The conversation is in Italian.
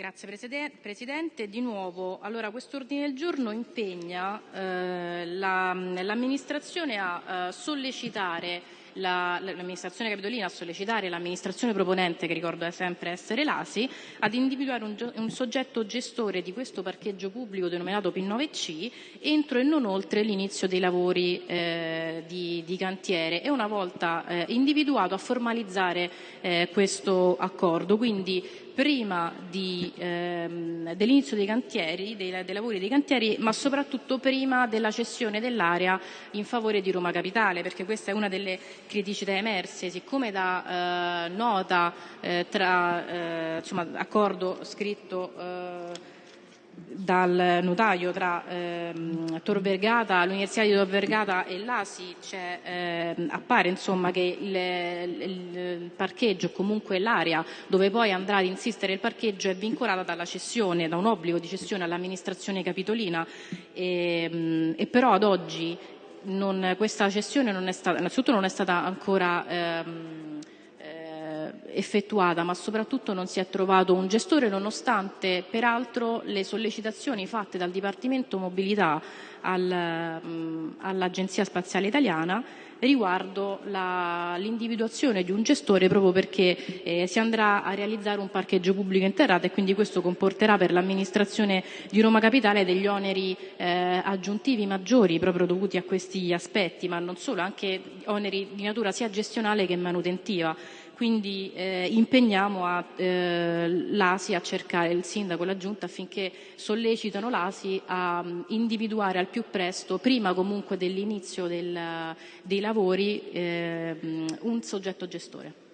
Grazie Presidente. Di nuovo, allora, quest'ordine del giorno impegna eh, l'amministrazione la, a eh, sollecitare l'amministrazione capitolina a sollecitare l'amministrazione proponente, che ricordo sempre essere l'ASI, ad individuare un, soggetto gestore di questo parcheggio pubblico denominato P9C entro e non oltre l'inizio dei lavori eh, di, cantiere e una volta individuato a formalizzare questo accordo. Quindi prima di, ehm, dell'inizio dei cantieri, dei, dei, lavori dei cantieri, ma soprattutto prima della cessione dell'area in favore di Roma Capitale, perché questa è una delle criticità emerse, siccome da eh, nota eh, tra eh, insomma, accordo scritto eh, dal notaio tra ehm, Tor Vergata, l'Università di Tor Vergata e l'ASI eh, appare insomma, che il, il, il parcheggio comunque l'area dove poi andrà ad insistere il parcheggio è vincolata dalla cessione, da un obbligo di cessione all'amministrazione capitolina. E, ehm, e però ad oggi non, questa cessione non è stata, innanzitutto non è stata ancora ehm, effettuata, ma soprattutto non si è trovato un gestore, nonostante peraltro le sollecitazioni fatte dal Dipartimento Mobilità al, all'Agenzia Spaziale Italiana riguardo l'individuazione di un gestore proprio perché eh, si andrà a realizzare un parcheggio pubblico interrato e quindi questo comporterà per l'amministrazione di Roma Capitale degli oneri eh, aggiuntivi maggiori proprio dovuti a questi aspetti, ma non solo, anche oneri di natura sia gestionale che manutentiva quindi eh, impegniamo eh, l'ASI a cercare il sindaco e la giunta affinché sollecitano l'ASI a um, individuare al più presto, prima comunque dell'inizio del, dei lavori, eh, un soggetto gestore.